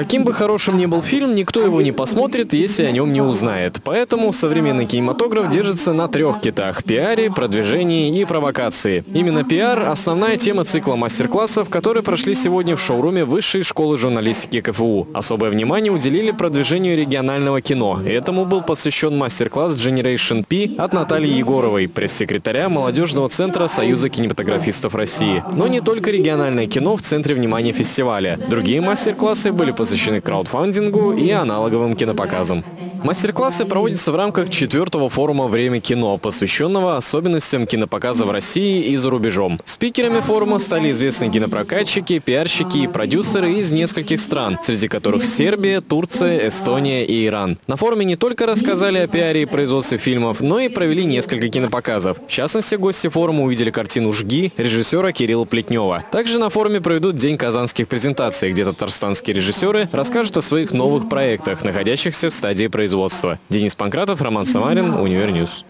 Каким бы хорошим ни был фильм, никто его не посмотрит, если о нем не узнает. Поэтому современный кинематограф держится на трех китах – пиаре, продвижении и провокации. Именно пиар – основная тема цикла мастер-классов, которые прошли сегодня в шоуруме Высшей школы журналистики КФУ. Особое внимание уделили продвижению регионального кино. Этому был посвящен мастер-класс Generation P от Натальи Егоровой, пресс-секретаря молодежного центра Союза кинематографистов России. Но не только региональное кино в центре внимания фестиваля. Другие мастер-классы были посвящены краудфандингу и аналоговым кинопоказам. Мастер-классы проводятся в рамках четвертого форума «Время кино», посвященного особенностям кинопоказа в России и за рубежом. Спикерами форума стали известные кинопрокатчики, пиарщики и продюсеры из нескольких стран, среди которых Сербия, Турция, Эстония и Иран. На форуме не только рассказали о пиаре и производстве фильмов, но и провели несколько кинопоказов. В частности, гости форума увидели картину «Жги» режиссера Кирилла Плетнева. Также на форуме проведут День казанских презентаций, где татарстанские режиссеры расскажут о своих новых проектах, находящихся в стадии производства. Денис Панкратов, Роман Самарин, Univer News.